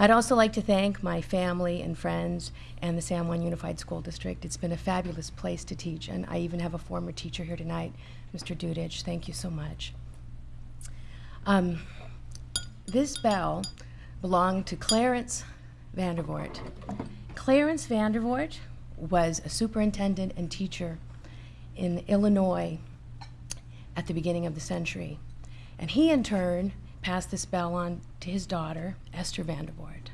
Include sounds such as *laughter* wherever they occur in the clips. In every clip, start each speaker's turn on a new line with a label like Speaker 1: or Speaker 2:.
Speaker 1: I'd also like to thank my family and friends and the San Juan Unified School District. It's been a fabulous place to teach, and I even have a former teacher here tonight, Mr. Dudich. Thank you so much. Um, this bell belonged to Clarence Vandervoort. Clarence Vandervoort was a superintendent and teacher in Illinois at the beginning of the century. And he, in turn, passed this bell on to his daughter, Esther Vandervoort.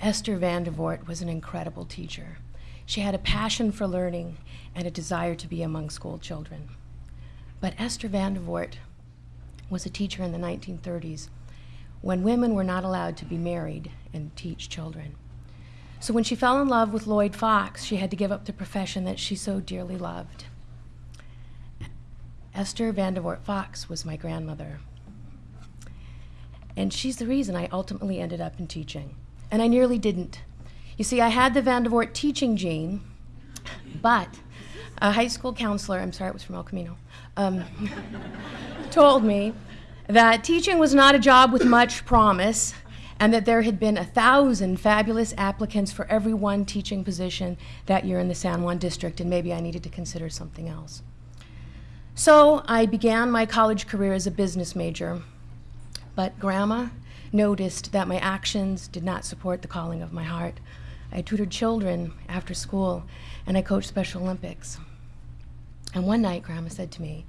Speaker 1: Esther Vandervoort was an incredible teacher. She had a passion for learning and a desire to be among school children. But Esther Vandervoort was a teacher in the 1930s when women were not allowed to be married and teach children. So when she fell in love with Lloyd Fox, she had to give up the profession that she so dearly loved. Esther Vandervoort Fox was my grandmother. And she's the reason I ultimately ended up in teaching. And I nearly didn't. You see, I had the Vandervoort teaching gene, but a high school counselor, I'm sorry, it was from El Camino, um, *laughs* told me that teaching was not a job with much promise and that there had been a thousand fabulous applicants for every one teaching position that year in the San Juan district, and maybe I needed to consider something else. So I began my college career as a business major, but Grandma noticed that my actions did not support the calling of my heart. I tutored children after school, and I coached Special Olympics. And one night, Grandma said to me,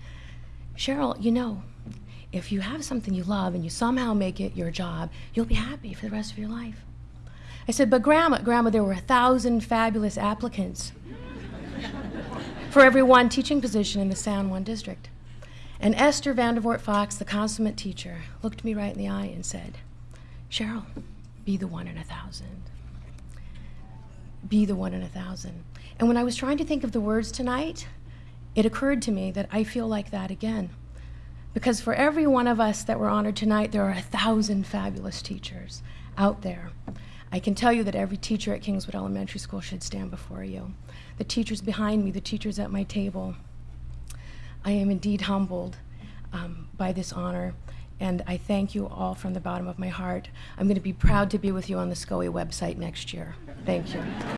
Speaker 1: Cheryl, you know, if you have something you love and you somehow make it your job, you'll be happy for the rest of your life. I said, but Grandma, Grandma, there were a thousand fabulous applicants for every one teaching position in the San Juan district. And Esther Vandervoort Fox, the consummate teacher, looked me right in the eye and said, Cheryl, be the one in a thousand. Be the one in a thousand. And when I was trying to think of the words tonight, it occurred to me that I feel like that again. Because for every one of us that were honored tonight, there are a thousand fabulous teachers out there. I can tell you that every teacher at Kingswood Elementary School should stand before you. The teachers behind me, the teachers at my table. I am indeed humbled um, by this honor, and I thank you all from the bottom of my heart. I'm going to be proud to be with you on the SCOE website next year. Thank you.